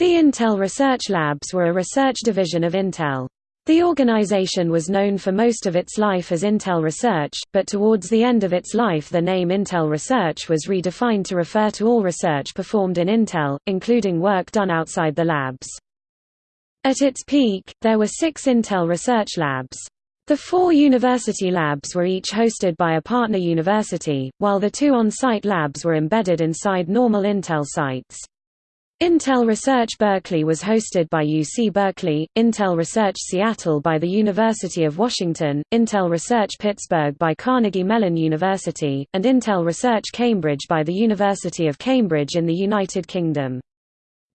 The Intel Research Labs were a research division of Intel. The organization was known for most of its life as Intel Research, but towards the end of its life the name Intel Research was redefined to refer to all research performed in Intel, including work done outside the labs. At its peak, there were six Intel Research Labs. The four university labs were each hosted by a partner university, while the two on-site labs were embedded inside normal Intel sites. Intel Research Berkeley was hosted by UC Berkeley, Intel Research Seattle by the University of Washington, Intel Research Pittsburgh by Carnegie Mellon University, and Intel Research Cambridge by the University of Cambridge in the United Kingdom.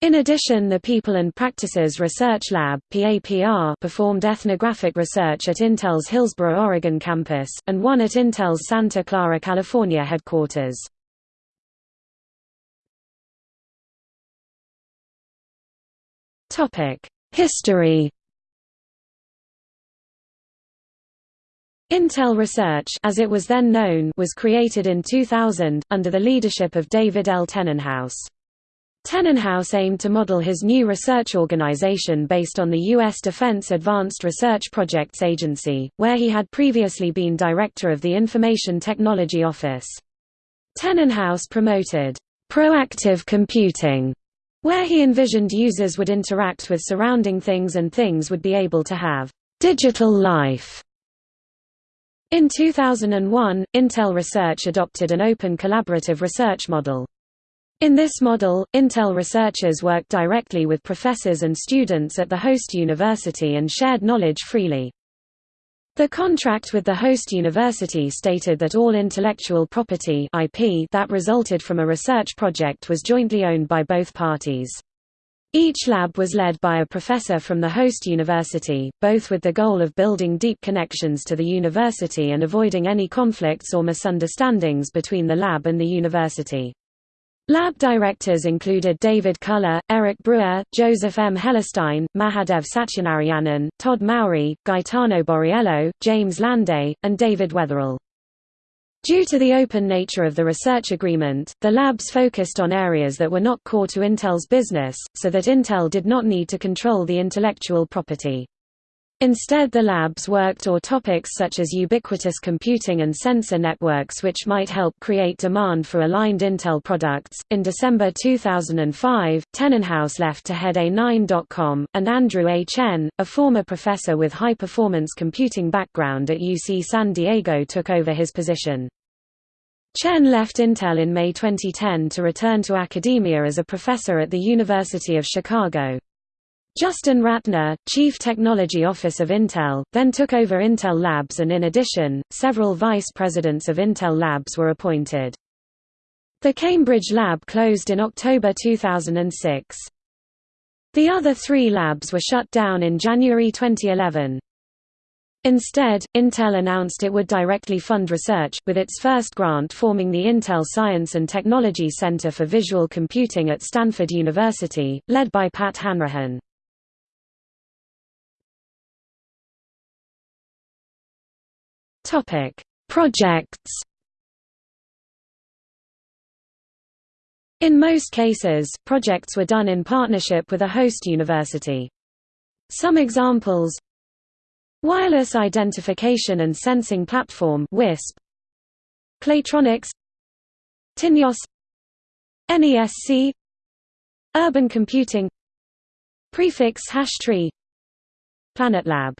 In addition the People and Practices Research Lab performed ethnographic research at Intel's Hillsboro, Oregon campus, and one at Intel's Santa Clara, California headquarters. History Intel Research as it was then known was created in 2000, under the leadership of David L. Tennenhouse. Tennenhouse aimed to model his new research organization based on the U.S. Defense Advanced Research Projects Agency, where he had previously been director of the Information Technology Office. Tennenhouse promoted proactive computing where he envisioned users would interact with surrounding things and things would be able to have digital life. In 2001, Intel Research adopted an open collaborative research model. In this model, Intel researchers worked directly with professors and students at the host university and shared knowledge freely. The contract with the host university stated that all intellectual property IP that resulted from a research project was jointly owned by both parties. Each lab was led by a professor from the host university, both with the goal of building deep connections to the university and avoiding any conflicts or misunderstandings between the lab and the university. Lab directors included David Culler, Eric Brewer, Joseph M. Hellerstein, Mahadev Satyanarayanan, Todd Mowry, Gaetano Borriello, James Landay, and David Wetherall. Due to the open nature of the research agreement, the labs focused on areas that were not core to Intel's business, so that Intel did not need to control the intellectual property. Instead the labs worked or topics such as ubiquitous computing and sensor networks which might help create demand for aligned Intel products. In December 2005, Tennenhouse left to head A9.com, and Andrew A. Chien, a former professor with high-performance computing background at UC San Diego took over his position. Chien left Intel in May 2010 to return to academia as a professor at the University of Chicago. Justin Rattner, Chief Technology Office of Intel, then took over Intel Labs and in addition, several vice presidents of Intel Labs were appointed. The Cambridge lab closed in October 2006. The other three labs were shut down in January 2011. Instead, Intel announced it would directly fund research, with its first grant forming the Intel Science and Technology Center for Visual Computing at Stanford University, led by Pat Hanrahan. Topic: Projects. In most cases, projects were done in partnership with a host university. Some examples Wireless Identification and Sensing Platform WISP Claytronics TinyOS nesC Urban Computing Prefix Hash Tree PlanetLab